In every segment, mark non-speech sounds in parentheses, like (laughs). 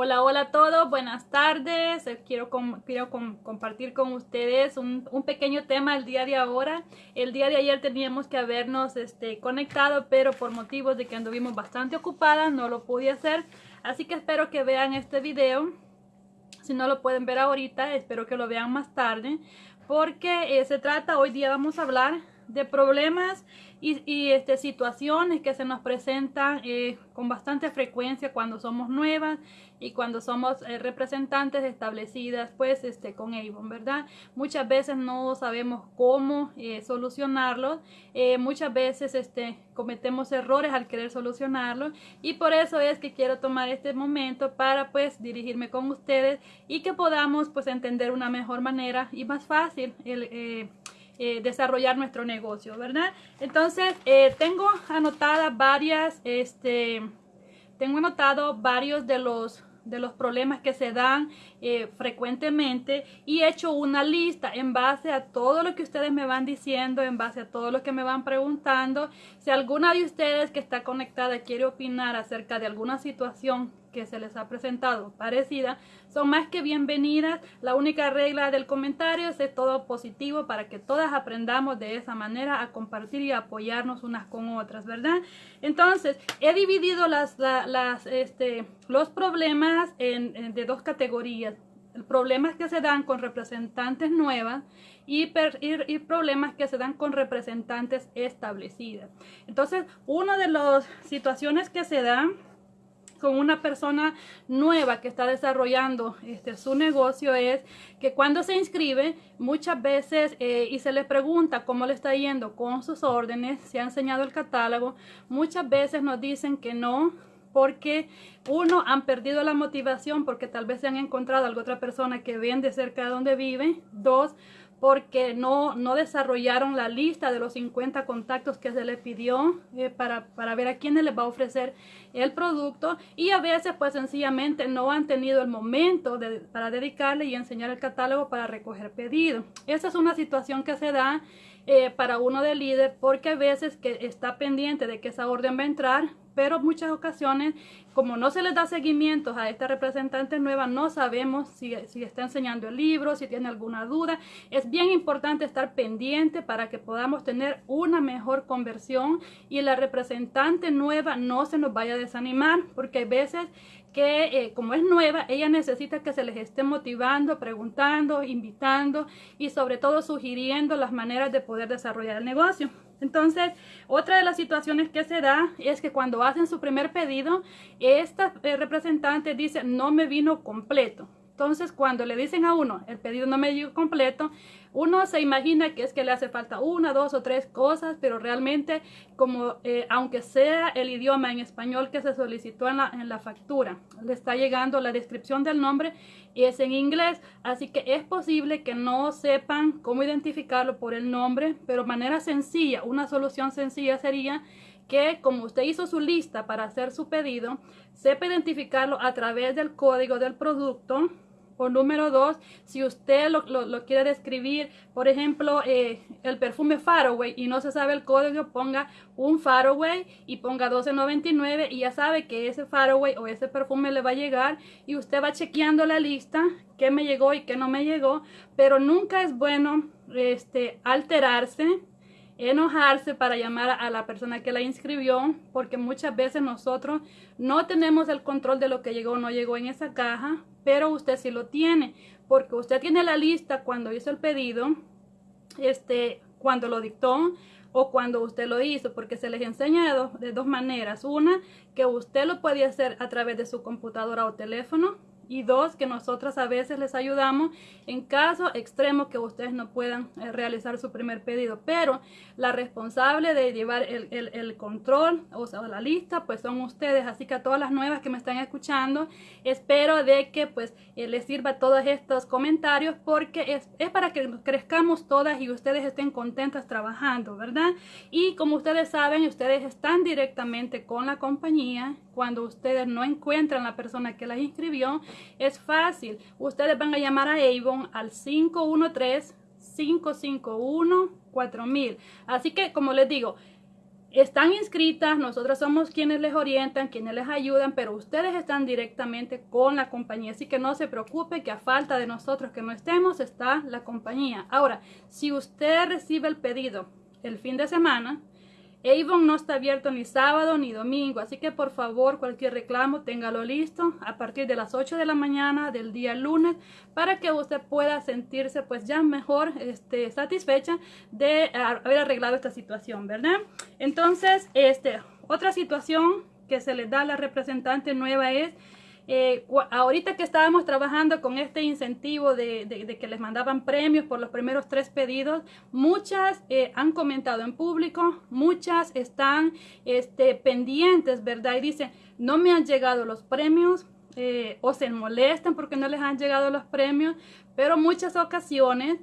Hola, hola a todos, buenas tardes. Eh, quiero, quiero compartir con ustedes un, un, pequeño tema el día de ahora. El día de ayer teníamos que habernos este, conectado, pero por motivos de que anduvimos bastante ocupadas no lo pude hacer. Así que espero que vean este video. Si no lo pueden ver ahorita, espero que lo vean más tarde. Porque eh, se trata, hoy día vamos a hablar de problemas y, este, situaciones que se nos presentan eh, con bastante frecuencia cuando somos nuevas y cuando somos eh, representantes establecidas pues este con Avon, ¿verdad? Muchas veces no sabemos cómo eh, solucionarlo, muchas veces este, cometemos errores al querer solucionarlo y por eso es que quiero tomar este momento para pues dirigirme con ustedes y que podamos pues entender una mejor manera y más fácil el eh, desarrollar nuestro negocio, ¿verdad? Entonces, eh, tengo anotadas varias, este, tengo anotado varios de los de los problemas que se dan eh, frecuentemente y he hecho una lista en base a todo lo que ustedes me van diciendo, en base a todo lo que me van preguntando. Si alguna de ustedes que está conectada quiere opinar acerca de alguna situación que se les ha presentado parecida, son más que bienvenidas. La única regla del comentario es todo positivo para que todas aprendamos de esa manera a compartir y apoyarnos unas con otras, ¿verdad? Entonces, he dividido este, los problemas en, de dos categorías. Problemas que se dan con representantes nuevas y, y, problemas que se dan con representantes establecidas. Entonces, una de las situaciones que se dan con una persona nueva que está desarrollando este, su negocio es que cuando se inscribe muchas veces eh, y se le pregunta cómo le está yendo con sus órdenes, se ha enseñado el catálogo, muchas veces nos dicen que no, porque uno han perdido la motivación porque tal vez se han encontrado alguna otra persona que vende cerca de donde vive. Dos, porque no, no desarrollaron la lista de los 50 contactos que se le pidió eh, para, para, ver a quiénes les va a ofrecer el producto y a veces pues sencillamente no han tenido el momento de, para dedicarle y enseñar el catálogo para recoger pedido. Esa es una situación que se da eh, para uno de líder porque a veces que está pendiente de que esa orden va a entrar pero muchas ocasiones, como no se les da seguimiento a esta representante nueva, no sabemos si, si, está enseñando el libro, si tiene alguna duda. Es bien importante estar pendiente para que podamos tener una mejor conversión y la representante nueva no se nos vaya a desanimar, porque hay veces que eh, como es nueva, ella necesita que se les esté motivando, preguntando, invitando y sobre todo sugiriendo las maneras de poder desarrollar el negocio. Entonces, otra de las situaciones que se da es que cuando hacen su primer pedido, esta eh, representante dice, no me vino completo. Entonces, cuando le dicen a uno, el pedido no me llegó completo, uno se imagina que es que le hace falta una, dos o tres cosas, pero realmente, como eh, aunque sea el idioma en español que se solicitó en la, en la factura, le está llegando la descripción del nombre y es en inglés, así que es posible que no sepan cómo identificarlo por el nombre, pero manera sencilla, una solución sencilla sería que como usted hizo su lista para hacer su pedido, sepa identificarlo a través del código del producto o número dos, si usted lo, lo, quiere describir, por ejemplo, eh, el perfume Faraway y no se sabe el código, ponga un Faraway y ponga 12.99 y ya sabe que ese Faraway o ese perfume le va a llegar y usted va chequeando la lista, qué me llegó y qué no me llegó, pero nunca es bueno este, alterarse enojarse para llamar a la persona que la inscribió, porque muchas veces nosotros no tenemos el control de lo que llegó o no llegó en esa caja, pero usted sí lo tiene, porque usted tiene la lista cuando hizo el pedido, este, cuando lo dictó o cuando usted lo hizo, porque se les enseña de dos, de dos maneras. Una, que usted lo puede hacer a través de su computadora o teléfono, y dos, que nosotras a veces les ayudamos en caso extremo que ustedes no puedan eh, realizar su primer pedido. Pero la responsable de llevar el, el, control, o sea, la lista, pues son ustedes. Así que a todas las nuevas que me están escuchando, espero de que pues eh, les sirva todos estos comentarios porque es, es para que crezcamos todas y ustedes estén contentas trabajando, ¿verdad? Y como ustedes saben, ustedes están directamente con la compañía cuando ustedes no encuentran la persona que las inscribió es fácil. Ustedes van a llamar a Avon al 513 551 4000. Así que, como les digo, están inscritas, nosotros somos quienes les orientan, quienes les ayudan, pero ustedes están directamente con la compañía. Así que no se preocupe que a falta de nosotros que no estemos, está la compañía. Ahora, si usted recibe el pedido el fin de semana, Avon no está abierto ni sábado ni domingo, así que por favor cualquier reclamo téngalo listo a partir de las 8 de la mañana del día lunes para que usted pueda sentirse pues ya mejor este, satisfecha de haber arreglado esta situación, ¿verdad? Entonces, este, otra situación que se le da a la representante nueva es eh, ahorita que estábamos trabajando con este incentivo de, que les mandaban premios por los primeros tres pedidos, muchas eh, han comentado en público, muchas están este, pendientes, ¿verdad? Y dicen, no me han llegado los premios, eh, o se molestan porque no les han llegado los premios, pero muchas ocasiones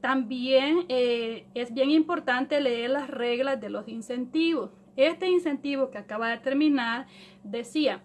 también es bien importante leer las reglas de los incentivos. Este incentivo que acaba de terminar decía,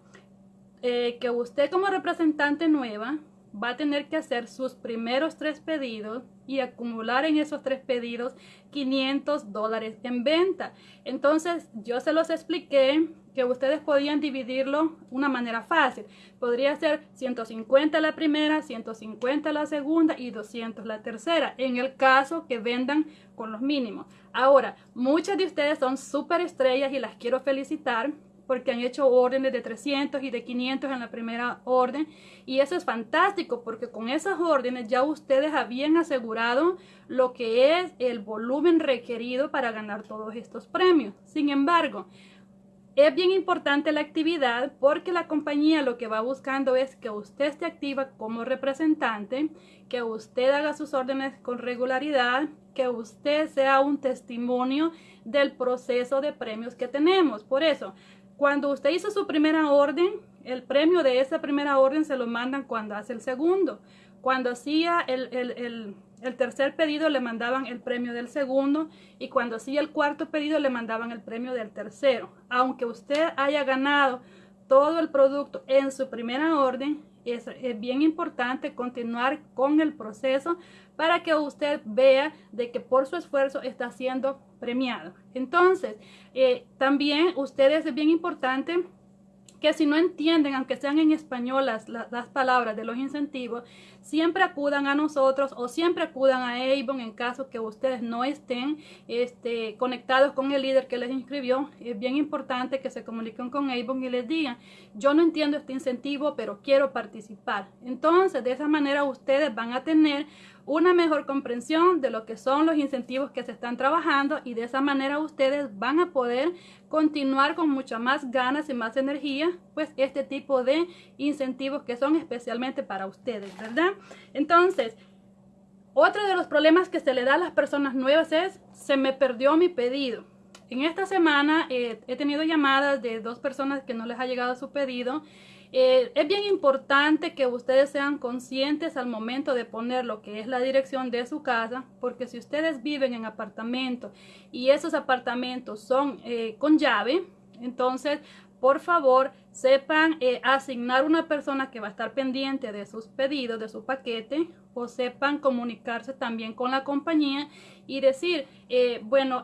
eh, que usted como representante nueva va a tener que hacer sus primeros tres pedidos y acumular en esos tres pedidos 500 dólares en venta. Entonces yo se los expliqué que ustedes podían dividirlo una manera fácil. Podría ser 150 la primera, 150 la segunda y 200 la tercera, en el caso que vendan con los mínimos. Ahora, muchas de ustedes son súper estrellas y las quiero felicitar porque han hecho órdenes de 300 y de 500 en la primera orden y eso es fantástico porque con esas órdenes ya ustedes habían asegurado lo que es el volumen requerido para ganar todos estos premios. Sin embargo, es bien importante la actividad porque la compañía lo que va buscando es que usted esté activa como representante, que usted haga sus órdenes con regularidad, que usted sea un testimonio del proceso de premios que tenemos. Por eso, cuando usted hizo su primera orden, el premio de esa primera orden se lo mandan cuando hace el segundo. Cuando hacía el, tercer pedido le mandaban el premio del segundo y cuando hacía el cuarto pedido le mandaban el premio del tercero. Aunque usted haya ganado todo el producto en su primera orden, es, bien importante continuar con el proceso para que usted vea de que por su esfuerzo está siendo premiado. Entonces, eh, también ustedes es bien importante que si no entienden, aunque sean en español las, las, palabras de los incentivos, siempre acudan a nosotros o siempre acudan a Avon en caso que ustedes no estén este, conectados con el líder que les inscribió. Es bien importante que se comuniquen con Avon y les digan, yo no entiendo este incentivo, pero quiero participar. Entonces, de esa manera ustedes van a tener una mejor comprensión de lo que son los incentivos que se están trabajando y de esa manera ustedes van a poder continuar con muchas más ganas y más energía, pues este tipo de incentivos que son especialmente para ustedes, ¿verdad? Entonces, otro de los problemas que se le da a las personas nuevas es, se me perdió mi pedido. En esta semana eh, he tenido llamadas de dos personas que no les ha llegado su pedido eh, es bien importante que ustedes sean conscientes al momento de poner lo que es la dirección de su casa, porque si ustedes viven en apartamentos y esos apartamentos son eh, con llave, entonces por favor sepan eh, asignar una persona que va a estar pendiente de sus pedidos, de su paquete, o sepan comunicarse también con la compañía y decir, bueno,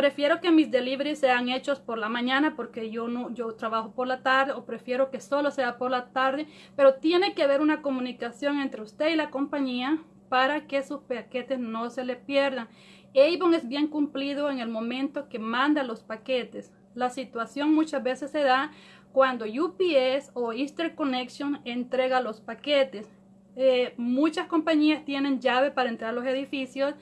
Prefiero que mis deliveries sean hechos por la mañana porque yo no yo trabajo por la tarde o prefiero que solo sea por la tarde, pero tiene que haber una comunicación entre usted y la compañía para que sus paquetes no se le pierdan. Avon es bien cumplido en el momento que manda los paquetes. La situación muchas veces se da cuando UPS o Easter Connection entrega los paquetes. Eh, muchas compañías tienen llave para entrar a los edificios,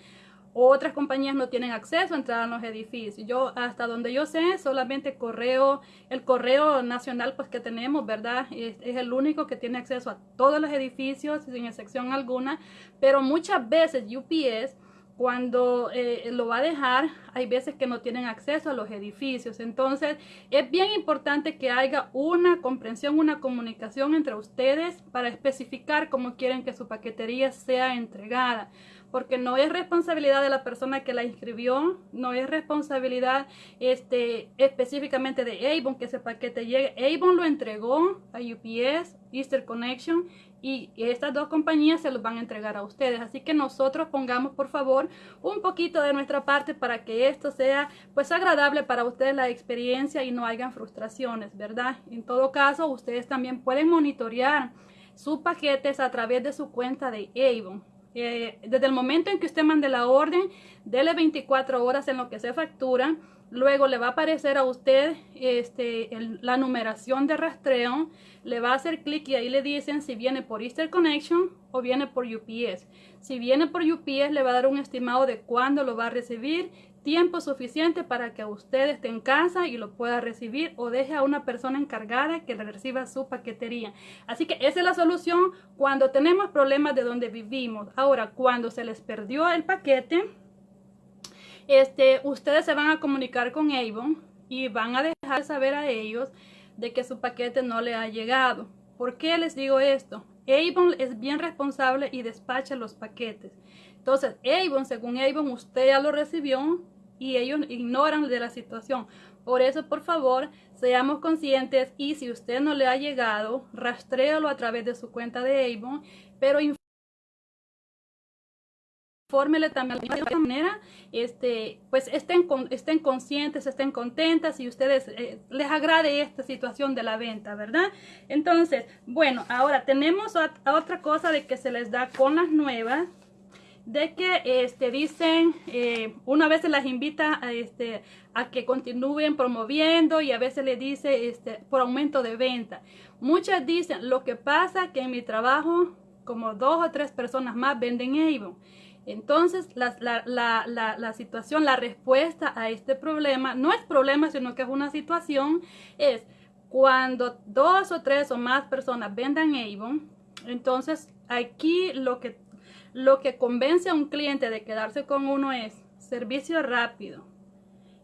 otras compañías no tienen acceso a entrar a los edificios. Yo, hasta donde yo sé, solamente correo, el correo nacional pues que tenemos, ¿verdad? Es, el único que tiene acceso a todos los edificios sin excepción alguna. Pero muchas veces UPS, cuando eh, lo va a dejar, hay veces que no tienen acceso a los edificios. Entonces, es bien importante que haya una comprensión, una comunicación entre ustedes para especificar cómo quieren que su paquetería sea entregada porque no es responsabilidad de la persona que la inscribió, no es responsabilidad este, específicamente de Avon que ese paquete llegue. Avon lo entregó a UPS, Easter Connection, y estas dos compañías se los van a entregar a ustedes. Así que nosotros pongamos por favor un poquito de nuestra parte para que esto sea pues agradable para ustedes la experiencia y no hayan frustraciones, ¿verdad? En todo caso, ustedes también pueden monitorear sus paquetes a través de su cuenta de Avon. Eh, desde el momento en que usted mande la orden, dele 24 horas en lo que se factura Luego le va a aparecer a usted este, la numeración de rastreo. Le va a hacer clic y ahí le dicen si viene por Easter Connection o viene por UPS. Si viene por UPS le va a dar un estimado de cuándo lo va a recibir. Tiempo suficiente para que usted esté en casa y lo pueda recibir o deje a una persona encargada que le reciba su paquetería. Así que esa es la solución cuando tenemos problemas de donde vivimos. Ahora, cuando se les perdió el paquete este, ustedes se van a comunicar con Avon y van a dejar saber a ellos de que su paquete no le ha llegado. ¿Por qué les digo esto? Avon es bien responsable y despacha los paquetes. Entonces, Avon, según Avon, usted ya lo recibió y ellos ignoran de la situación. Por eso, por favor, seamos conscientes y si usted no le ha llegado, rastréalo a través de su cuenta de Avon, pero fórmele también de esta manera, este, pues estén, estén conscientes, estén contentas y ustedes eh, les agrade esta situación de la venta, ¿verdad? Entonces, bueno, ahora tenemos otra cosa de que se les da con las nuevas, de que este, dicen, eh, una vez se las invita a, este, a que continúen promoviendo y a veces le dice este, por aumento de venta. Muchas dicen, lo que pasa que en mi trabajo como dos o tres personas más venden Avon. Entonces, la, la, situación, la respuesta a este problema, no es problema, sino que es una situación, es cuando dos o tres o más personas vendan Avon, entonces aquí lo que, lo que convence a un cliente de quedarse con uno es servicio rápido,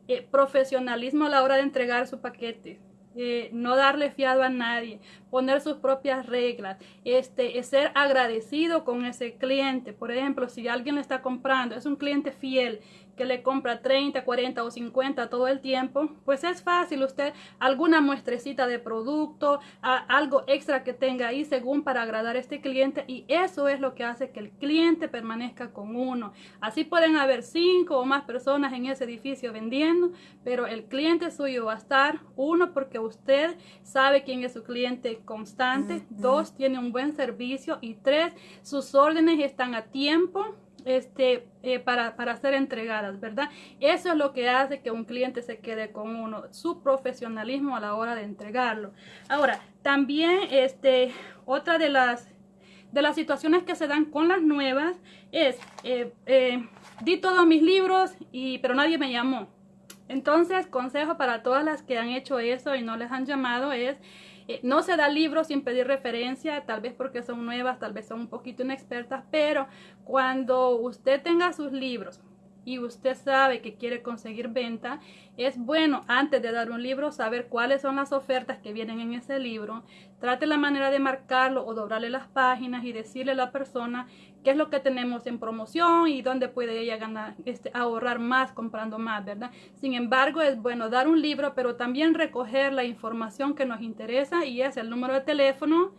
eh, profesionalismo a la hora de entregar su paquete, eh, no darle fiado a nadie, poner sus propias reglas, este, ser agradecido con ese cliente. Por ejemplo, si alguien le está comprando, es un cliente fiel que le compra 30, 40 o 50 todo el tiempo, pues es fácil usted alguna muestrecita de producto, algo extra que tenga ahí según para agradar a este cliente y eso es lo que hace que el cliente permanezca con uno. Así pueden haber cinco o más personas en ese edificio vendiendo, pero el cliente suyo va a estar, uno, porque usted sabe quién es su cliente constante. Dos, tiene un buen servicio. Y tres, sus órdenes están a tiempo este, eh, para, para, ser entregadas, ¿verdad? Eso es lo que hace que un cliente se quede con uno, su profesionalismo a la hora de entregarlo. Ahora, también este, otra de las, de las situaciones que se dan con las nuevas es, eh, eh, di todos mis libros, y, pero nadie me llamó. Entonces, consejo para todas las que han hecho eso y no les han llamado es eh, no se da libros sin pedir referencia, tal vez porque son nuevas, tal vez son un poquito inexpertas, pero cuando usted tenga sus libros y usted sabe que quiere conseguir venta, es bueno antes de dar un libro saber cuáles son las ofertas que vienen en ese libro. Trate la manera de marcarlo o doblarle las páginas y decirle a la persona qué es lo que tenemos en promoción y dónde puede ella ganar, este, ahorrar más comprando más, ¿verdad? Sin embargo, es bueno dar un libro, pero también recoger la información que nos interesa y es el número de teléfono,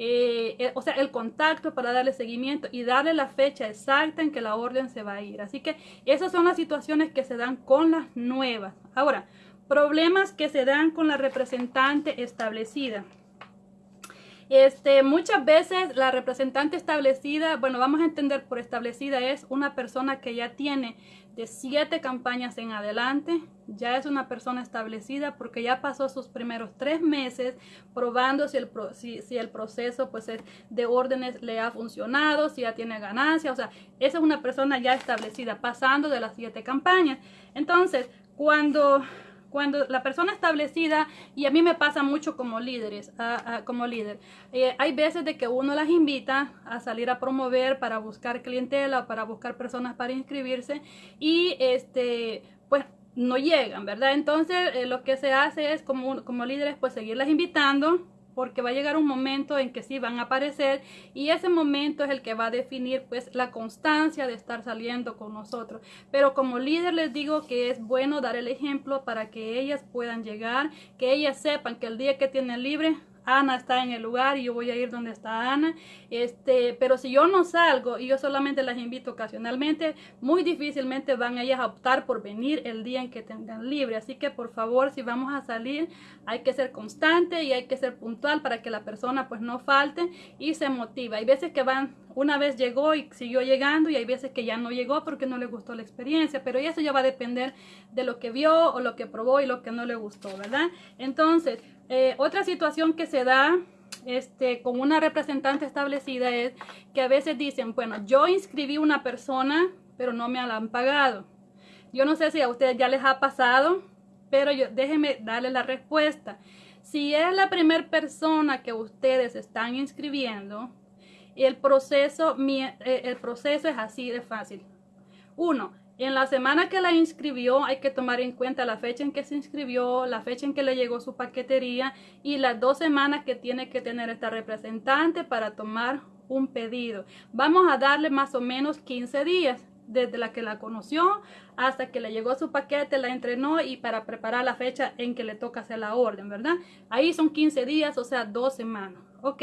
eh, eh, o sea, el contacto para darle seguimiento y darle la fecha exacta en que la orden se va a ir. Así que esas son las situaciones que se dan con las nuevas. Ahora, problemas que se dan con la representante establecida. Este, muchas veces la representante establecida, bueno, vamos a entender por establecida es una persona que ya tiene de siete campañas en adelante, ya es una persona establecida porque ya pasó sus primeros tres meses probando si el, si, si el proceso pues, de órdenes le ha funcionado, si ya tiene ganancia, o sea, esa es una persona ya establecida, pasando de las siete campañas. Entonces, cuando cuando la persona establecida, y a mí me pasa mucho como líderes, como líder, eh, hay veces de que uno las invita a salir a promover para buscar clientela, para buscar personas para inscribirse y este, pues no llegan, ¿verdad? Entonces eh, lo que se hace es como, como líderes pues seguirlas invitando porque va a llegar un momento en que sí van a aparecer y ese momento es el que va a definir pues la constancia de estar saliendo con nosotros. Pero como líder les digo que es bueno dar el ejemplo para que ellas puedan llegar, que ellas sepan que el día que tienen libre Ana está en el lugar y yo voy a ir donde está Ana. Este, pero si yo no salgo y yo solamente las invito ocasionalmente, muy difícilmente van ellas a optar por venir el día en que tengan libre. Así que por favor, si vamos a salir, hay que ser constante y hay que ser puntual para que la persona pues no falte y se motiva. Hay veces que van, una vez llegó y siguió llegando y hay veces que ya no llegó porque no le gustó la experiencia, pero eso ya va a depender de lo que vio o lo que probó y lo que no le gustó, ¿verdad? Entonces, eh, otra situación que se da este, con una representante establecida es que a veces dicen, bueno, yo inscribí una persona, pero no me la han pagado. Yo no sé si a ustedes ya les ha pasado, pero yo, déjenme darle la respuesta. Si es la primera persona que ustedes están inscribiendo, el proceso, eh, el proceso es así de fácil. Uno, en la semana que la inscribió hay que tomar en cuenta la fecha en que se inscribió, la fecha en que le llegó su paquetería y las dos semanas que tiene que tener esta representante para tomar un pedido. Vamos a darle más o menos 15 días desde la que la conoció hasta que le llegó su paquete, la entrenó y para preparar la fecha en que le toca hacer la orden, ¿verdad? Ahí son 15 días, o sea, dos semanas. Ok,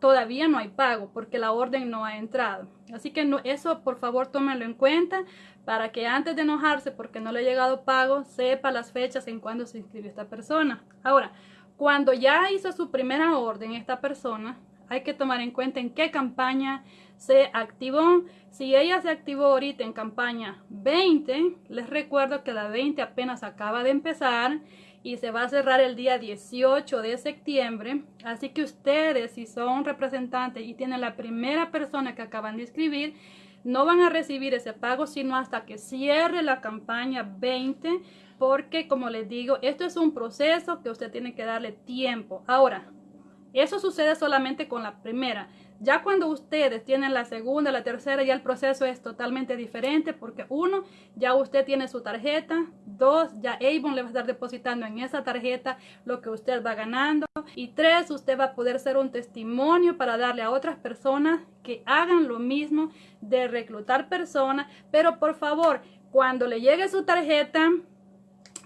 todavía no hay pago porque la orden no ha entrado. Así que no, eso por favor tómenlo en cuenta para que antes de enojarse porque no le ha llegado pago, sepa las fechas en cuando se inscribió esta persona. Ahora, cuando ya hizo su primera orden esta persona, hay que tomar en cuenta en qué campaña se activó. Si ella se activó ahorita en campaña 20, les recuerdo que la 20 apenas acaba de empezar y se va a cerrar el día 18 de septiembre. Así que ustedes, si son representantes y tienen la primera persona que acaban de inscribir, no van a recibir ese pago sino hasta que cierre la campaña 20 porque como les digo esto es un proceso que usted tiene que darle tiempo ahora eso sucede solamente con la primera ya cuando ustedes tienen la segunda, la tercera, ya el proceso es totalmente diferente porque uno, ya usted tiene su tarjeta, dos, ya Avon le va a estar depositando en esa tarjeta lo que usted va ganando. Y tres, usted va a poder ser un testimonio para darle a otras personas que hagan lo mismo de reclutar personas, pero por favor, cuando le llegue su tarjeta,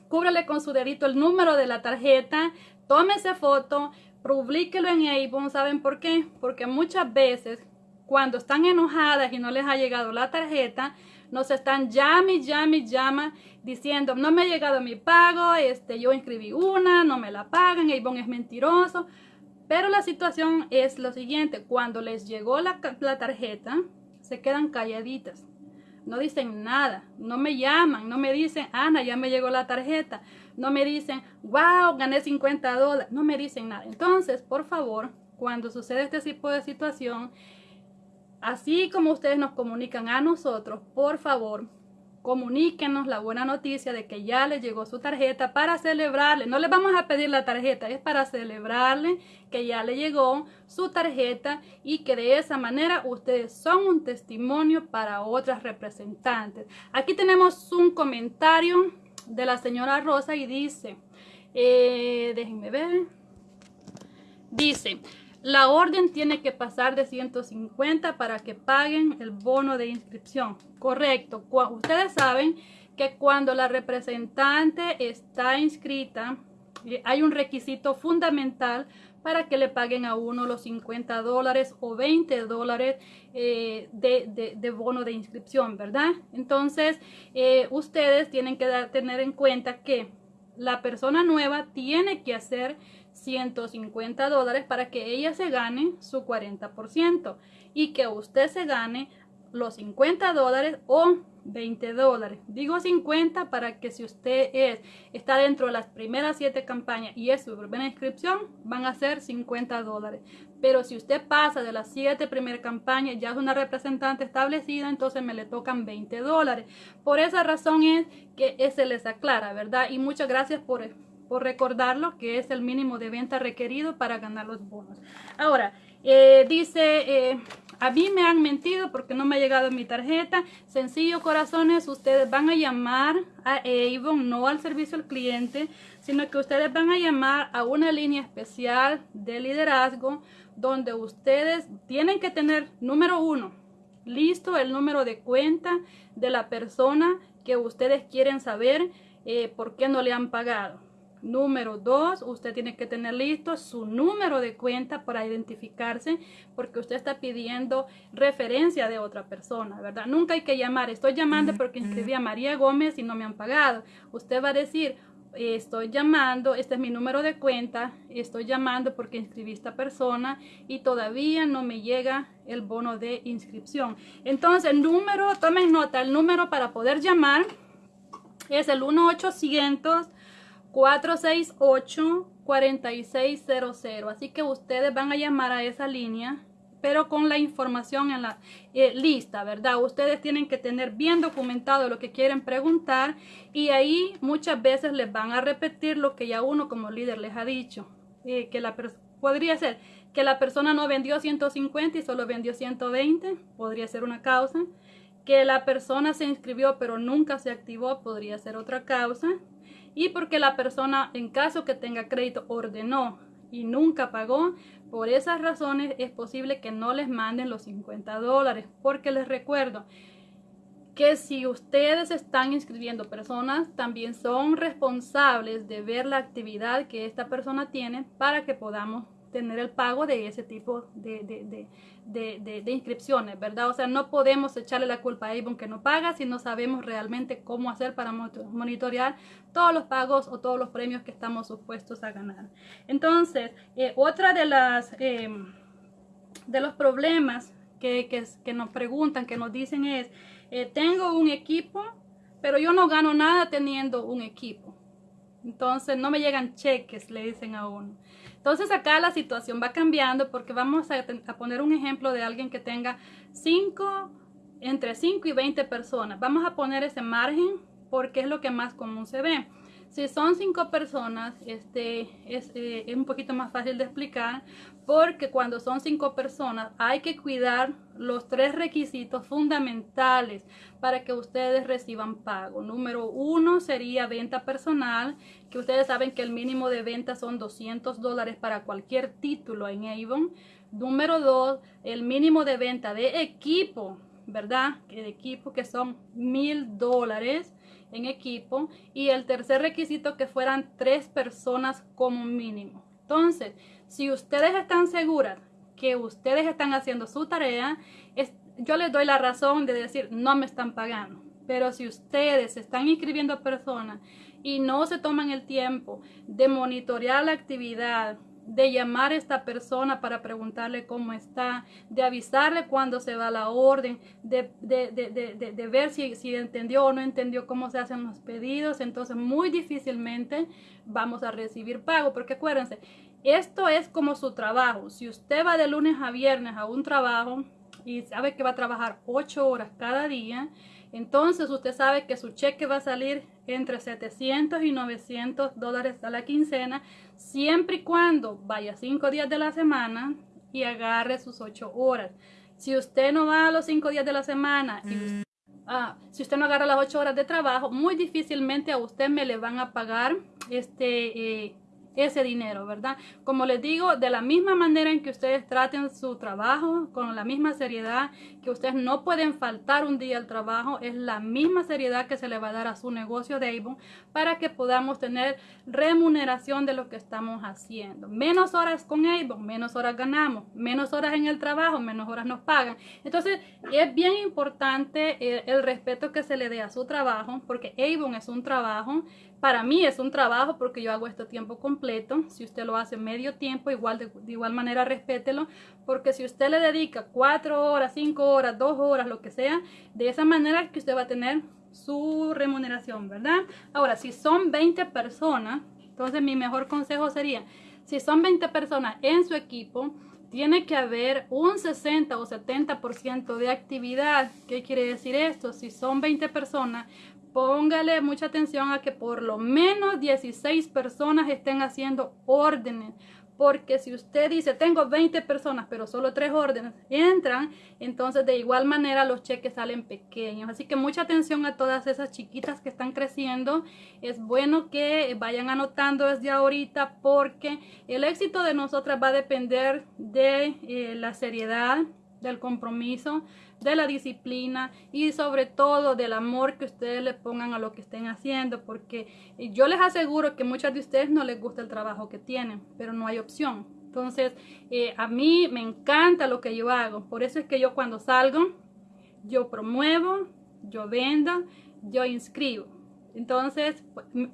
cúbrele con su dedito el número de la tarjeta, tómese foto, Publíquelo en Avon, ¿saben por qué? Porque muchas veces cuando están enojadas y no les ha llegado la tarjeta, nos están llame, llame, llama diciendo no me ha llegado mi pago, este, yo inscribí una, no me la pagan, Avon es mentiroso. Pero la situación es lo siguiente, cuando les llegó la tarjeta, se quedan calladitas no dicen nada, no me llaman, no me dicen, Ana, ya me llegó la tarjeta, no me dicen, wow, gané 50 dólares, no me dicen nada. Entonces, por favor, cuando sucede este tipo de situación, así como ustedes nos comunican a nosotros, por favor, comuníquenos la buena noticia de que ya le llegó su tarjeta para celebrarle. No le vamos a pedir la tarjeta, es para celebrarle que ya le llegó su tarjeta y que de esa manera ustedes son un testimonio para otras representantes. Aquí tenemos un comentario de la señora Rosa y dice, eh, déjenme ver, dice, la orden tiene que pasar de 150 para que paguen el bono de inscripción. Correcto. Ustedes saben que cuando la representante está inscrita, eh, hay un requisito fundamental para que le paguen a uno los 50 dólares o 20 dólares eh, de, bono de inscripción, ¿verdad? Entonces, eh, ustedes tienen que tener en cuenta que la persona nueva tiene que hacer 150 dólares para que ella se gane su 40% y que usted se gane los 50 dólares o 20 dólares. Digo 50 para que si usted es, está dentro de las primeras 7 campañas y es su primera inscripción, van a ser 50 dólares. Pero si usted pasa de las 7 primeras campañas, ya es una representante establecida, entonces me le tocan 20 dólares. Por esa razón es que se les aclara, ¿verdad? Y muchas gracias por por recordarlo que es el mínimo de venta requerido para ganar los bonos. Ahora, eh, dice, eh, a mí me han mentido porque no me ha llegado mi tarjeta. Sencillo, corazones, ustedes van a llamar a Avon, no al servicio al cliente, sino que ustedes van a llamar a una línea especial de liderazgo donde ustedes tienen que tener, número uno, listo el número de cuenta de la persona que ustedes quieren saber eh, por qué no le han pagado. Número dos, usted tiene que tener listo su número de cuenta para identificarse porque usted está pidiendo referencia de otra persona, ¿verdad? Nunca hay que llamar, estoy llamando porque inscribí a María Gómez y no me han pagado. Usted va a decir, estoy llamando, este es mi número de cuenta, estoy llamando porque inscribí a esta persona y todavía no me llega el bono de inscripción. Entonces, el número, tomen nota, el número para poder llamar es el 1 800 468-4600. Así que ustedes van a llamar a esa línea, pero con la información en la eh, lista, ¿verdad? Ustedes tienen que tener bien documentado lo que quieren preguntar y ahí muchas veces les van a repetir lo que ya uno como líder les ha dicho. Eh, que la podría ser que la persona no vendió 150 y solo vendió 120, podría ser una causa. Que la persona se inscribió pero nunca se activó, podría ser otra causa y porque la persona en caso que tenga crédito ordenó y nunca pagó, por esas razones es posible que no les manden los 50 dólares, porque les recuerdo que si ustedes están inscribiendo personas, también son responsables de ver la actividad que esta persona tiene para que podamos tener el pago de ese tipo de, de, de, inscripciones, ¿verdad? O sea, no podemos echarle la culpa a Avon que no paga si no sabemos realmente cómo hacer para monitorear todos los pagos o todos los premios que estamos supuestos a ganar. Entonces, eh, otra de las em, de los problemas que, que, nos preguntan, que nos dicen es, eh, tengo un equipo, pero yo no gano nada teniendo un equipo. Entonces no me llegan cheques, le dicen a uno. Entonces acá la situación va cambiando porque vamos a, poner un ejemplo de alguien que tenga 5, entre 5 y 20 personas. Vamos a poner ese margen porque es lo que más común se ve. Si son cinco personas, este es, eh, es, un poquito más fácil de explicar porque cuando son cinco personas hay que cuidar los tres requisitos fundamentales para que ustedes reciban pago. Número uno sería venta personal, que ustedes saben que el mínimo de venta son 200 dólares para cualquier título en Avon. Número dos, el mínimo de venta de equipo, ¿verdad? De equipo que son mil dólares en equipo y el tercer requisito que fueran tres personas como mínimo. Entonces, si ustedes están seguras que ustedes están haciendo su tarea, es, yo les doy la razón de decir no me están pagando. Pero si ustedes están inscribiendo personas y no se toman el tiempo de monitorear la actividad, de llamar a esta persona para preguntarle cómo está, de avisarle cuando se va la orden, de, de, ver si, si, entendió o no entendió cómo se hacen los pedidos, entonces muy difícilmente vamos a recibir pago, porque acuérdense, esto es como su trabajo. Si usted va de lunes a viernes a un trabajo y sabe que va a trabajar ocho horas cada día, entonces usted sabe que su cheque va a salir entre 700 y 900 dólares a la quincena, siempre y cuando vaya cinco días de la semana y agarre sus ocho horas. Si usted no va a los cinco días de la semana y mm. ah, si usted no agarra las ocho horas de trabajo, muy difícilmente a usted me le van a pagar este eh, ese dinero, ¿verdad? Como les digo, de la misma manera en que ustedes traten su trabajo, con la misma seriedad, que ustedes no pueden faltar un día al trabajo, es la misma seriedad que se le va a dar a su negocio de Avon para que podamos tener remuneración de lo que estamos haciendo. Menos horas con Avon, menos horas ganamos, menos horas en el trabajo, menos horas nos pagan. Entonces, es bien importante el, el respeto que se le dé a su trabajo, porque Avon es un trabajo para mí es un trabajo porque yo hago esto tiempo completo. Si usted lo hace medio tiempo, igual de, igual manera respételo. Porque si usted le dedica cuatro horas, cinco horas, dos horas, lo que sea, de esa manera que usted va a tener su remuneración, ¿verdad? Ahora, si son 20 personas, entonces mi mejor consejo sería, si son 20 personas en su equipo, tiene que haber un 60 o 70% de actividad. ¿Qué quiere decir esto? Si son 20 personas, póngale mucha atención a que por lo menos 16 personas estén haciendo órdenes. Porque si usted dice, tengo 20 personas, pero solo 3 órdenes entran, entonces de igual manera los cheques salen pequeños. Así que mucha atención a todas esas chiquitas que están creciendo. Es bueno que vayan anotando desde ahorita porque el éxito de nosotras va a depender de eh, la seriedad, del compromiso, de la disciplina y sobre todo del amor que ustedes le pongan a lo que estén haciendo, porque yo les aseguro que muchas de ustedes no les gusta el trabajo que tienen, pero no hay opción. Entonces, eh, a mí me encanta lo que yo hago, por eso es que yo cuando salgo, yo promuevo, yo vendo, yo inscribo. Entonces,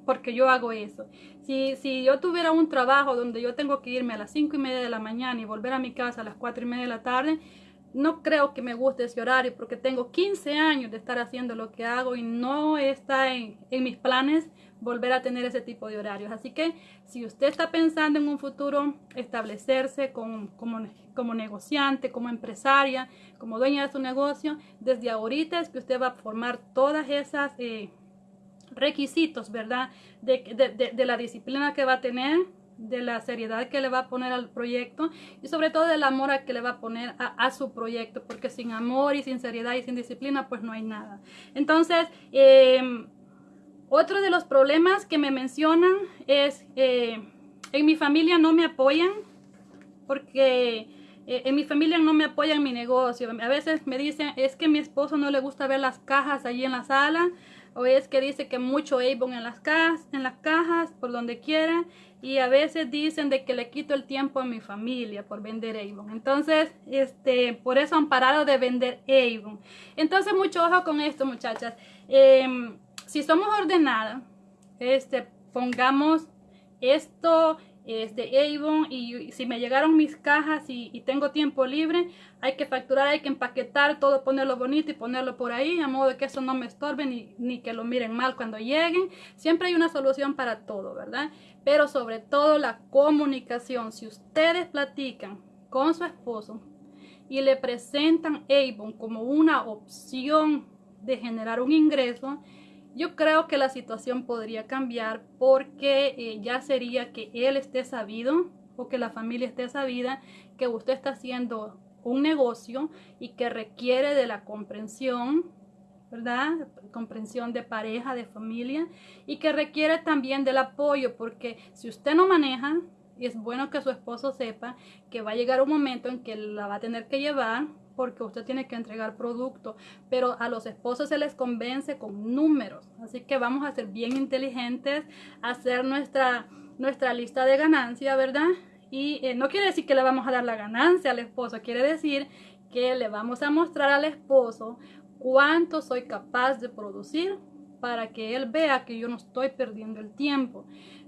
porque yo hago eso. Si, si yo tuviera un trabajo donde yo tengo que irme a las 5 y media de la mañana y volver a mi casa a las 4 y media de la tarde, no creo que me guste ese horario porque tengo 15 años de estar haciendo lo que hago y no está en, mis planes volver a tener ese tipo de horarios. Así que si usted está pensando en un futuro establecerse como, como negociante, como empresaria, como dueña de su negocio, desde ahorita es que usted va a formar todas esas eh, requisitos, ¿verdad? De, la disciplina que va a tener, de la seriedad que le va a poner al proyecto y sobre todo del amor que le va a poner a, su proyecto, porque sin amor y sin seriedad y sin disciplina, pues no hay nada. Entonces, em, otro de los problemas que me mencionan es, eh, en mi familia no me apoyan, porque eh, en mi familia no me apoyan mi negocio. A veces me dicen, es que mi esposo no le gusta ver las cajas allí en la sala, o es que dice que mucho Avon las cajas, en las cajas, por donde quiera, y a veces dicen de que le quito el tiempo a mi familia por vender Avon. Entonces, este, por eso han parado de vender Avon. Entonces, mucho ojo con esto, muchachas. Em, si somos ordenadas, este, pongamos esto es de Avon y si me llegaron mis cajas y, tengo tiempo libre, hay que facturar, hay que empaquetar todo, ponerlo bonito y ponerlo por ahí, a modo de que eso no me estorbe ni, ni que lo miren mal cuando lleguen. Siempre hay una solución para todo, ¿verdad? Pero sobre todo la comunicación. Si ustedes platican con su esposo y le presentan Avon como una opción de generar un ingreso, yo creo que la situación podría cambiar porque eh, ya sería que él esté sabido o que la familia esté sabida que usted está haciendo un negocio y que requiere de la comprensión, ¿verdad? Comprensión de pareja, de familia y que requiere también del apoyo porque si usted no maneja, y es bueno que su esposo sepa que va a llegar un momento en que la va a tener que llevar porque usted tiene que entregar producto, pero a los esposos se les convence con números, así que vamos a ser bien inteligentes, hacer nuestra, nuestra lista de ganancia, ¿verdad? Y eh, no quiere decir que le vamos a dar la ganancia al esposo, quiere decir que le vamos a mostrar al esposo cuánto soy capaz de producir para que él vea que yo no estoy perdiendo el tiempo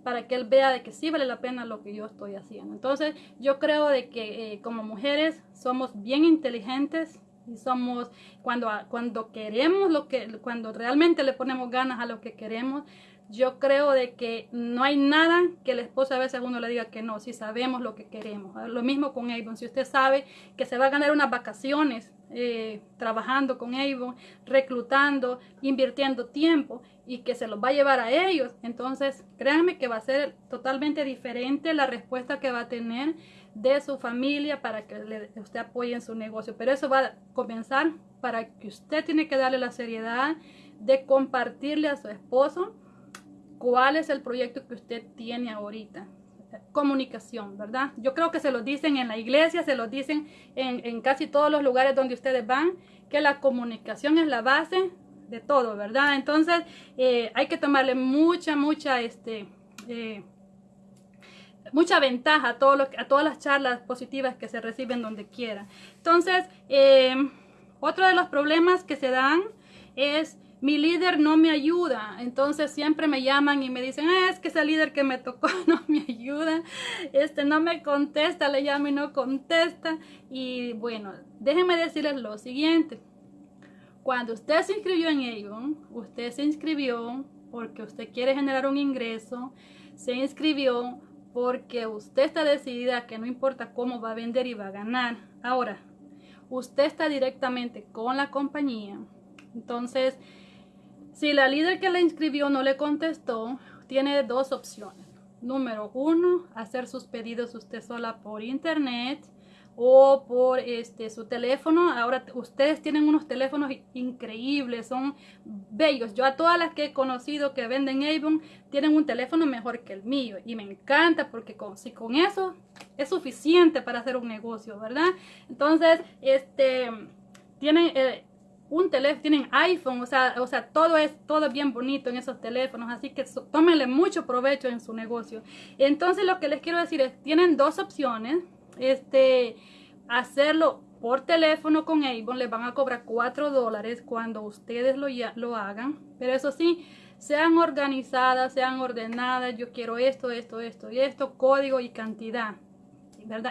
para que él vea de que sí vale la pena lo que yo estoy haciendo. Entonces, yo creo de que eh, como mujeres somos bien inteligentes y somos cuando cuando queremos lo que cuando realmente le ponemos ganas a lo que queremos, yo creo de que no hay nada que el esposo a veces uno le diga que no, si sabemos lo que queremos. Lo mismo con Avon, si usted sabe que se va a ganar unas vacaciones eh, trabajando con Avon, reclutando, invirtiendo tiempo y que se los va a llevar a ellos, entonces créanme que va a ser totalmente diferente la respuesta que va a tener de su familia para que le, usted apoye en su negocio. Pero eso va a comenzar para que usted tiene que darle la seriedad de compartirle a su esposo cuál es el proyecto que usted tiene ahorita. Comunicación, ¿verdad? Yo creo que se lo dicen en la iglesia, se lo dicen en, casi todos los lugares donde ustedes van, que la comunicación es la base de todo, ¿verdad? Entonces eh, hay que tomarle mucha, mucha, este, eh, mucha ventaja a, todo lo, a todas las charlas positivas que se reciben donde quiera. Entonces, eh, otro de los problemas que se dan es mi líder no me ayuda, entonces siempre me llaman y me dicen, ah, es que ese líder que me tocó (laughs) no me ayuda, este no me contesta, le llamo y no contesta. Y bueno, déjenme decirles lo siguiente, cuando usted se inscribió en Avon, usted se inscribió porque usted quiere generar un ingreso, se inscribió porque usted está decidida que no importa cómo va a vender y va a ganar. Ahora, usted está directamente con la compañía. Entonces, si la líder que le inscribió no le contestó, tiene dos opciones. Número uno, hacer sus pedidos usted sola por internet o por este su teléfono. Ahora ustedes tienen unos teléfonos increíbles, son bellos. Yo a todas las que he conocido que venden Avon tienen un teléfono mejor que el mío y me encanta porque con, si con eso es suficiente para hacer un negocio, ¿verdad? Entonces, este tienen eh, un teléfono, tienen iPhone, o sea, o sea, todo es todo bien bonito en esos teléfonos, así que tómenle mucho provecho en su negocio. Entonces, lo que les quiero decir es, tienen dos opciones, este, hacerlo por teléfono con Avon, les van a cobrar 4 dólares cuando ustedes lo, lo hagan, pero eso sí, sean organizadas, sean ordenadas, yo quiero esto, esto, esto y esto, código y cantidad.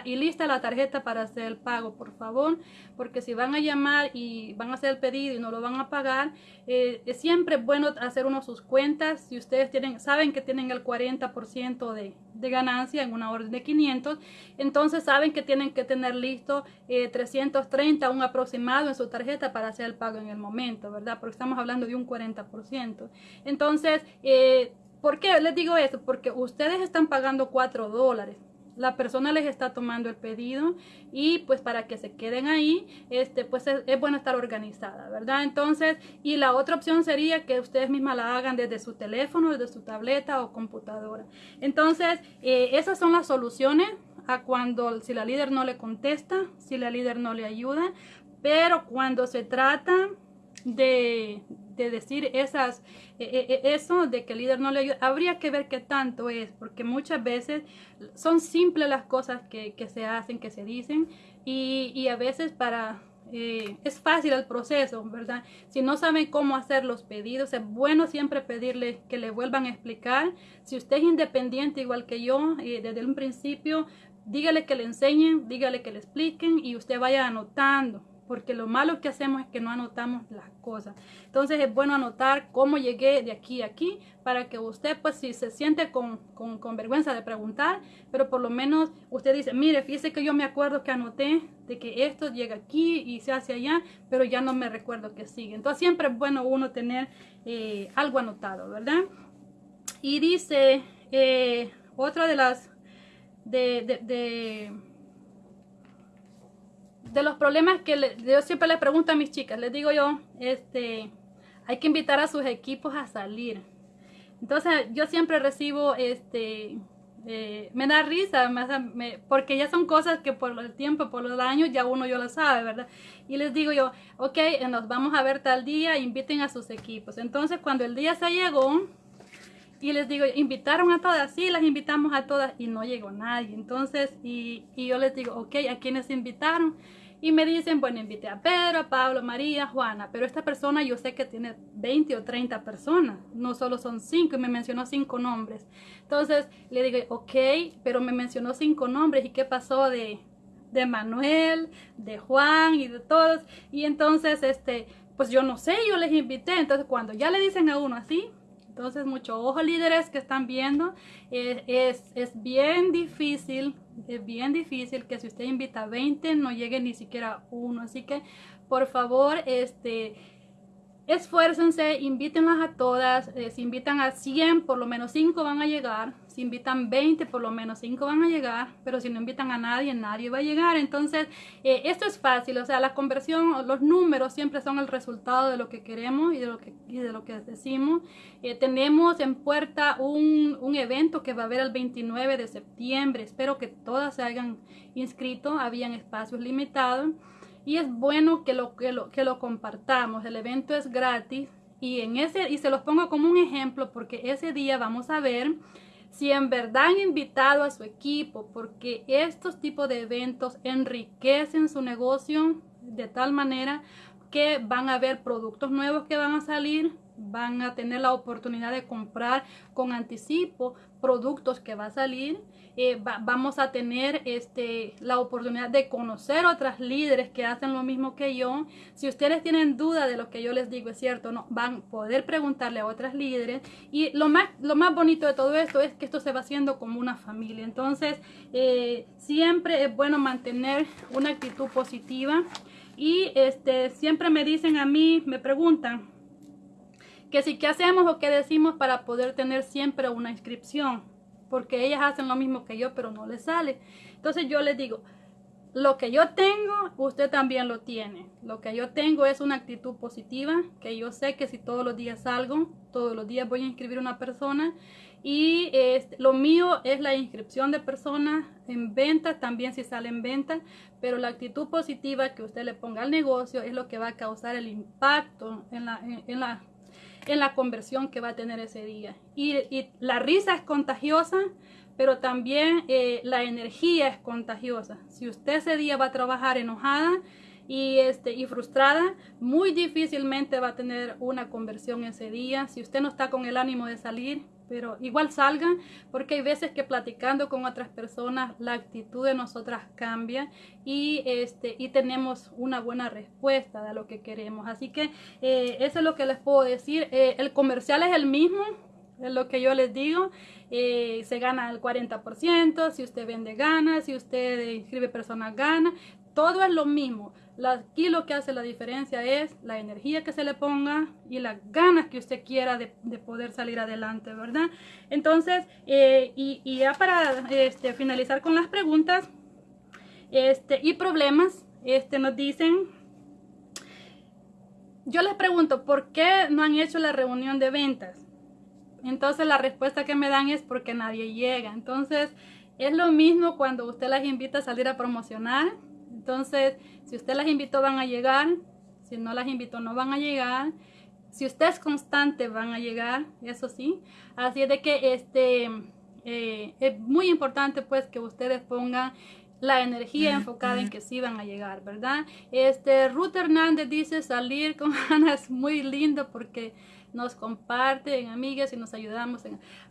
Y lista la tarjeta para hacer el pago, por favor, porque si van a llamar y van a hacer el pedido y no lo van a pagar, eh, es siempre bueno hacer uno sus cuentas. Si ustedes tienen, saben que tienen el 40% de, de ganancia en una orden de 500, entonces saben que tienen que tener listo 330, eh, un aproximado en su tarjeta para hacer el pago en el momento, ¿verdad? Porque estamos hablando de un 40%. Entonces, eh, ¿por qué les digo eso? Porque ustedes están pagando 4 dólares la persona les está tomando el pedido y pues para que se queden ahí, este, pues es, bueno estar organizada, ¿verdad? Entonces, y la otra opción sería que ustedes mismas la hagan desde su teléfono, desde su tableta o computadora. Entonces, eh, esas son las soluciones a cuando si la líder no le contesta, si la líder no le ayuda, pero cuando se trata de, de decir esas, e, e, e, eso de que el líder no le ayuda, habría que ver qué tanto es, porque muchas veces son simples las cosas que, que se hacen, que se dicen, y, y a veces para... Eh, es fácil el proceso, ¿verdad? Si no saben cómo hacer los pedidos, es bueno siempre pedirle que le vuelvan a explicar. Si usted es independiente igual que yo, eh, desde un principio, dígale que le enseñen, dígale que le expliquen y usted vaya anotando porque lo malo que hacemos es que no anotamos las cosas. Entonces es bueno anotar cómo llegué de aquí a aquí para que usted, pues si se siente con, vergüenza de preguntar, pero por lo menos usted dice, mire, fíjese que yo me acuerdo que anoté de que esto llega aquí y se hace allá, pero ya no me recuerdo que sigue. Entonces siempre es bueno uno tener eh, algo anotado, ¿verdad? Y dice, eh, otra de las... de de los problemas que yo siempre le pregunto a mis chicas, les digo yo, este, hay que invitar a sus equipos a salir. Entonces yo siempre recibo, este, eh, me da risa, porque ya son cosas que por el tiempo, por los años, ya uno yo lo sabe, ¿verdad? Y les digo yo, ok, nos vamos a ver tal día, inviten a sus equipos. Entonces cuando el día se llegó, y les digo, invitaron a todas, sí, las invitamos a todas y no llegó nadie. Entonces, y, y yo les digo, ok, ¿a quiénes invitaron? Y me dicen, bueno, invité a Pedro, a Pablo, María, Juana, pero esta persona yo sé que tiene 20 o 30 personas, no solo son 5 y me mencionó 5 nombres. Entonces le digo, ok, pero me mencionó 5 nombres y qué pasó de, de Manuel, de Juan y de todos. Y entonces, este, pues yo no sé, yo les invité. Entonces cuando ya le dicen a uno así, entonces, mucho ojo líderes que están viendo, eh, es, es, bien difícil, es bien difícil que si usted invita a 20 no llegue ni siquiera uno. Así que, por favor, este esfuércense, invítenlas a todas, eh, si invitan a 100, por lo menos 5 van a llegar, invitan 20, por lo menos 5 van a llegar, pero si no invitan a nadie, nadie va a llegar. Entonces, eh, esto es fácil, o sea, la conversión, los números siempre son el resultado de lo que queremos y de lo que, de lo que decimos. Eh, tenemos en puerta un, un evento que va a haber el 29 de septiembre, espero que todas se hayan inscrito, habían espacios limitados y es bueno que lo, que lo, que lo compartamos. El evento es gratis y, en ese, y se los pongo como un ejemplo porque ese día vamos a ver si en verdad han invitado a su equipo porque estos tipos de eventos enriquecen su negocio de tal manera que van a haber productos nuevos que van a salir, van a tener la oportunidad de comprar con anticipo productos que va a salir. Eh, vamos a tener este, la oportunidad de conocer otras líderes que hacen lo mismo que yo. Si ustedes tienen duda de lo que yo les digo es cierto, van a poder preguntarle a otras líderes. Y lo más, lo más bonito de todo esto es que esto se va haciendo como una familia. Entonces, eh, siempre es bueno mantener una actitud positiva. Y este, siempre me dicen a mí, me preguntan, que si qué hacemos o qué decimos para poder tener siempre una inscripción, porque ellas hacen lo mismo que yo, pero no les sale. Entonces yo les digo, lo que yo tengo, usted también lo tiene. Lo que yo tengo es una actitud positiva, que yo sé que si todos los días salgo, todos los días voy a inscribir una persona y este, lo mío es la inscripción de personas en venta, también si sale en venta, pero la actitud positiva que usted le ponga al negocio es lo que va a causar el impacto en en la, en la conversión que va a tener ese día. Y, y la risa es contagiosa, pero también eh, la energía es contagiosa. Si usted ese día va a trabajar enojada, y, este, y frustrada, muy difícilmente va a tener una conversión ese día. Si usted no está con el ánimo de salir, pero igual salgan porque hay veces que platicando con otras personas la actitud de nosotras cambia y este y tenemos una buena respuesta de lo que queremos. Así que eh, eso es lo que les puedo decir. Eh, el comercial es el mismo es lo que yo les digo. Eh, se gana el 40% si usted vende gana si usted inscribe personas gana todo es lo mismo aquí lo que hace la diferencia es la energía que se le ponga y las ganas que usted quiera de, poder salir adelante, ¿verdad? Entonces, eh, y, ya para este, finalizar con las preguntas este, y problemas, este, nos dicen, yo les pregunto, ¿por qué no han hecho la reunión de ventas? Entonces la respuesta que me dan es porque nadie llega. Entonces, es lo mismo cuando usted las invita a salir a promocionar. Entonces, si usted las invitó, van a llegar. Si no las invitó, no van a llegar. Si usted es constante, van a llegar, eso sí. Así es de que este, eh, es muy importante pues que ustedes pongan la energía enfocada en que sí van a llegar, ¿verdad? Este, Ruth Hernández dice salir con (laughs) Ana es muy lindo porque nos comparten, amigas, y nos ayudamos.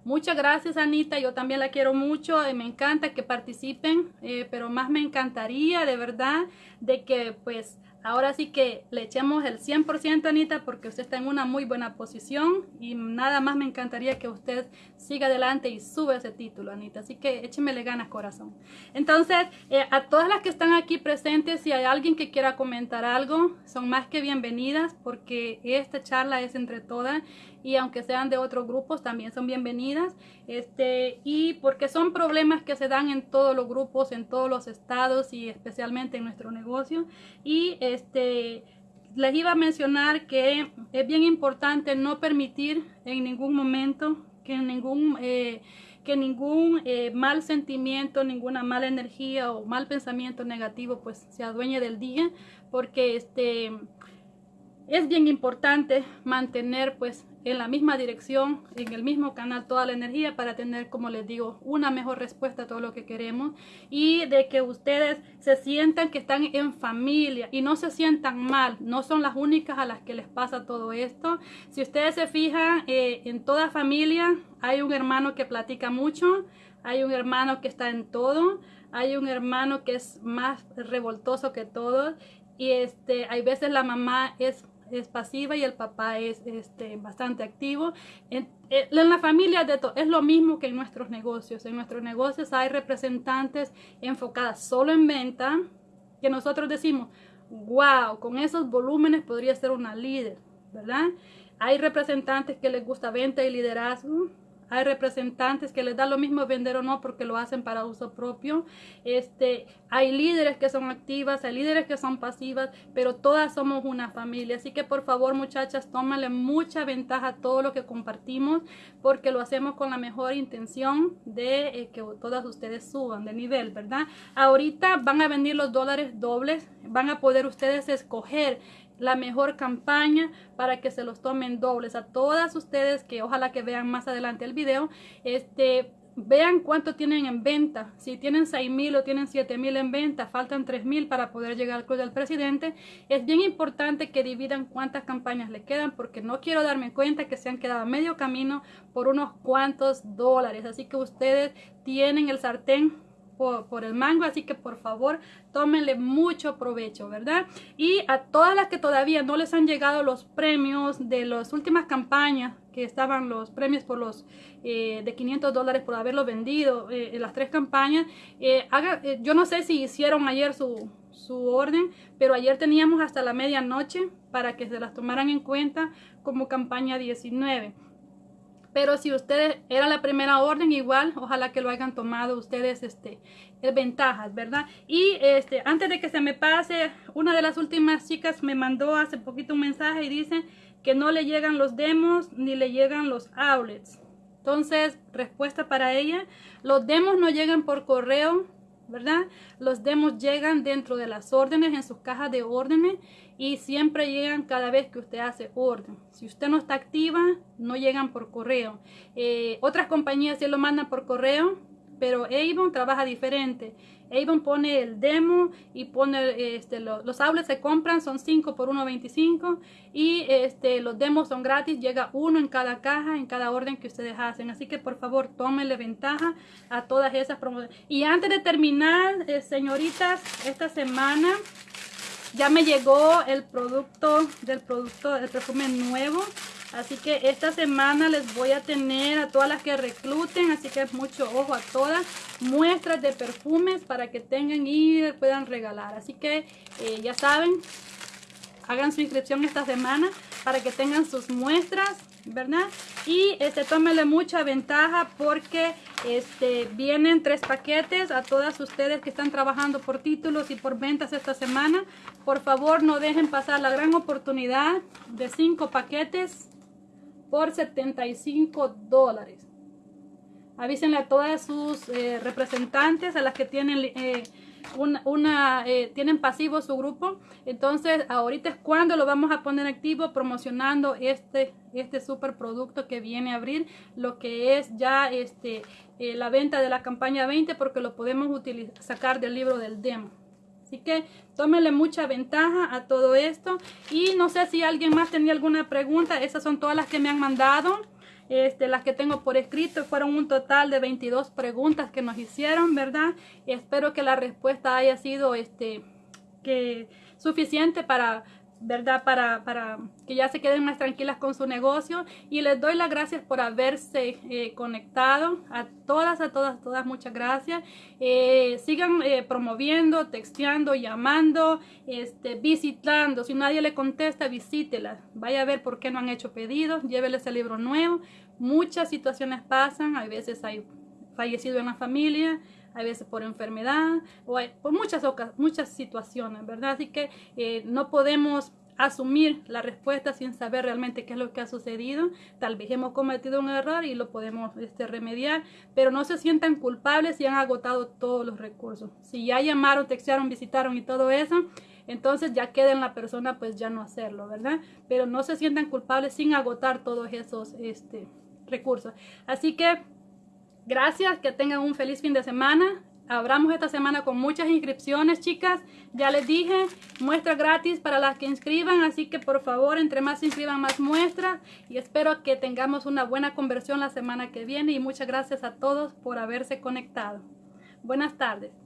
Muchas gracias, Anita. Yo también la quiero mucho. y me encanta que participen, eh, pero más me encantaría, de verdad, de que pues Ahora sí que le echemos el 100% Anita porque usted está en una muy buena posición y nada más me encantaría que usted siga adelante y sube ese título Anita. Así que échemele ganas corazón. Entonces, eh, a todas las que están aquí presentes, si hay alguien que quiera comentar algo, son más que bienvenidas porque esta charla es entre todas y aunque sean de otros grupos también son bienvenidas. Este y porque son problemas que se dan en todos los grupos en todos los estados y especialmente en nuestro negocio. Y este les iba a mencionar que es bien importante no permitir en ningún momento que ningún eh, que ningún eh, mal sentimiento, ninguna mala energía o mal pensamiento negativo pues se adueñe del día porque este es bien importante mantener pues en la misma dirección, en el mismo canal toda la energía para tener, como les digo, una mejor respuesta a todo lo que queremos y de que ustedes se sientan que están en familia y no se sientan mal, no son las únicas a las que les pasa todo esto. Si ustedes se fijan, eh, en toda familia hay un hermano que platica mucho, hay un hermano que está en todo, hay un hermano que es más revoltoso que todos y este, hay veces la mamá es es pasiva y el papá es este, bastante activo. En, eh, la familia de es lo mismo que en nuestros negocios. En nuestros negocios hay representantes enfocadas solo en venta que nosotros decimos, wow, con esos volúmenes podría ser una líder, ¿verdad? Hay representantes que les gusta venta y liderazgo hay representantes que les da lo mismo vender o no porque lo hacen para uso propio. Este, hay líderes que son activas, hay líderes que son pasivas, pero todas somos una familia. Así que por favor, muchachas, tómale mucha ventaja a todo lo que compartimos porque lo hacemos con la mejor intención de eh, que todas ustedes suban de nivel, ¿verdad? Ahorita van a venir los dólares dobles, van a poder ustedes escoger la mejor campaña para que se los tomen dobles. A todas ustedes que ojalá que vean más adelante el video este vean cuánto tienen en venta. Si tienen 6 mil o tienen 7 mil en venta faltan 3 mil para poder llegar al club del presidente. Es bien importante que dividan cuántas campañas le quedan porque no quiero darme cuenta que se han quedado a medio camino por unos cuantos dólares. Así que ustedes tienen el sartén por, el mango, así que por favor tómenle mucho provecho, ¿verdad? Y a todas las que todavía no les han llegado los premios de las últimas campañas, que estaban los premios por los eh, de 500 dólares por haberlo vendido eh, en las tres campañas, eh, haga, yo no sé si hicieron ayer su, su orden, pero ayer teníamos hasta la medianoche para que se las tomaran en cuenta como campaña 19 Pero si ustedes era la primera orden, igual, ojalá que lo hayan tomado ustedes, este, ventajas, ¿verdad? Y este, antes de que se me pase, una de las últimas chicas me mandó hace poquito un mensaje y dice que no le llegan los demos ni le llegan los outlets. Entonces, respuesta para ella, los demos no llegan por correo, ¿verdad? Los demos llegan dentro de las órdenes, en sus cajas de órdenes y siempre llegan cada vez que usted hace orden. Si usted no está activa, no llegan por correo. Eh, otras compañías sí lo mandan por correo, pero Avon trabaja diferente. Avon pone el demo y pone este, los outlets se compran, son 5 por 1.25 y este, los demos son gratis, llega uno en cada caja, en cada orden que ustedes hacen. Así que por favor tómenle ventaja a todas esas promociones. Y antes de terminar, eh, señoritas, esta semana ya me llegó el producto del producto del perfume nuevo así que esta semana les voy a tener a todas las que recluten así que mucho ojo a todas muestras de perfumes para que tengan y puedan regalar. Así que eh, ya saben hagan su inscripción esta semana para que tengan sus muestras ¿verdad? Y este, tómenle mucha ventaja porque este, vienen tres paquetes a todas ustedes que están trabajando por títulos y por ventas esta semana. Por favor, no dejen pasar la gran oportunidad de cinco paquetes por 75 dólares. Avísenle a todas sus eh, representantes, a las que tienen... Eh, una, eh, tienen pasivo su grupo. Entonces, ahorita es cuando lo vamos a poner activo promocionando este, este super producto que viene a abrir, lo que es ya este, eh, la venta de la campaña 20 porque lo podemos utilizar, sacar del libro del demo. Así que tómenle mucha ventaja a todo esto. Y no sé si alguien más tenía alguna pregunta. Esas son todas las que me han mandado. Este, las que tengo por escrito fueron un total de 22 preguntas que nos hicieron, ¿verdad? Espero que la respuesta haya sido este, que, suficiente para ¿verdad? Para, para, que ya se queden más tranquilas con su negocio. Y les doy las gracias por haberse eh, conectado. A todas, a todas, todas, muchas gracias. Eh, sigan eh, promoviendo, texteando, llamando, este, visitando. Si nadie le contesta, visítela. Vaya a ver por qué no han hecho pedidos. Lléveles el libro nuevo. Muchas situaciones pasan. A veces hay fallecido en la familia a veces por enfermedad o por muchas, muchas situaciones, ¿verdad? Así que eh, no podemos asumir la respuesta sin saber realmente qué es lo que ha sucedido. Tal vez hemos cometido un error y lo podemos este, remediar, pero no se sientan culpables si han agotado todos los recursos. Si ya llamaron, textearon, visitaron y todo eso, entonces ya queda en la persona pues ya no hacerlo, ¿verdad? Pero no se sientan culpables sin agotar todos esos este, recursos. Así que Gracias, que tengan un feliz fin de semana. Abramos esta semana con muchas inscripciones, chicas. Ya les dije, muestras gratis para las que inscriban, así que por favor, entre más inscriban, más muestras. Y espero que tengamos una buena conversión la semana que viene. Y muchas gracias a todos por haberse conectado. Buenas tardes.